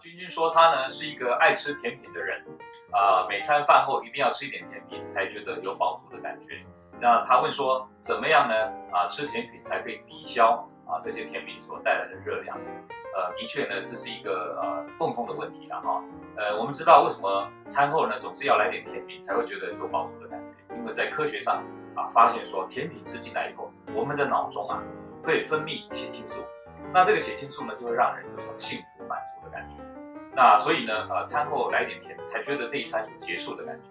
君君说他呢是一个爱吃甜品的人，啊，每餐饭后一定要吃一点甜品才觉得有饱足的感觉。那他问说怎么样呢？啊，吃甜品才可以抵消啊这些甜品所带来的热量。呃，的确呢，这是一个呃共通的问题了哈。呃，我们知道为什么餐后呢总是要来点甜品才会觉得有饱足的感觉？因为在科学上啊发现说，甜品吃进来以后，我们的脑中啊会分泌血清素，那这个血清素呢就会让人有一种幸福满足的感觉。那所以呢，呃，餐后来点甜，才觉得这一餐有结束的感觉。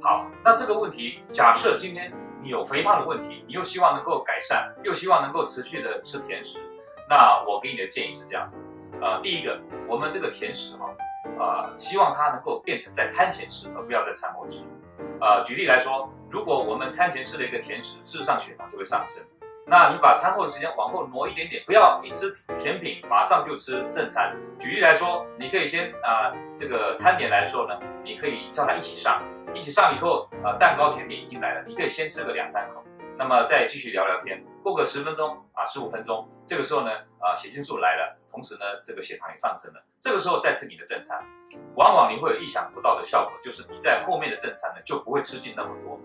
好，那这个问题，假设今天你有肥胖的问题，你又希望能够改善，又希望能够持续的吃甜食，那我给你的建议是这样子。呃，第一个，我们这个甜食哈，呃，希望它能够变成在餐前吃，而不要在餐后吃。呃，举例来说，如果我们餐前吃了一个甜食，事实上血糖就会上升。那你把餐后的时间往后挪一点点，不要一吃甜品马上就吃正餐。举例来说，你可以先啊，这个餐点来说呢，你可以叫他一起上，一起上以后，呃，蛋糕甜点已经来了，你可以先吃个两三口，那么再继续聊聊天，过个十分钟啊，十五分钟，这个时候呢，啊，血清素来了，同时呢，这个血糖也上升了，这个时候再吃你的正餐，往往你会有意想不到的效果，就是你在后面的正餐呢就不会吃进那么多。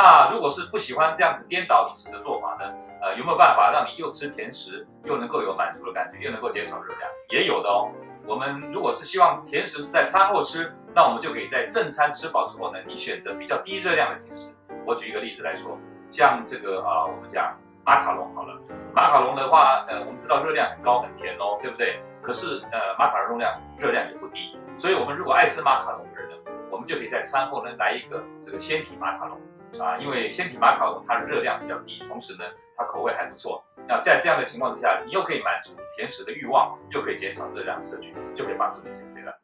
那如果是不喜欢这样子颠倒饮食的做法呢？呃，有没有办法让你又吃甜食，又能够有满足的感觉，又能够减少热量？也有的哦。我们如果是希望甜食是在餐后吃，那我们就可以在正餐吃饱之后呢，你选择比较低热量的甜食。我举一个例子来说，像这个啊，我们讲马卡龙好了，马卡龙的话，呃，我们知道热量很高很甜哦，对不对？可是呃，马卡龙量热量也不低，所以我们如果爱吃马卡龙的人呢，我们就可以在餐后呢来一个这个鲜体马卡龙。啊，因为鲜体马卡龙它的热量比较低，同时呢，它口味还不错。那在这样的情况之下，你又可以满足甜食的欲望，又可以减少热量摄取，就可以帮助你减肥了。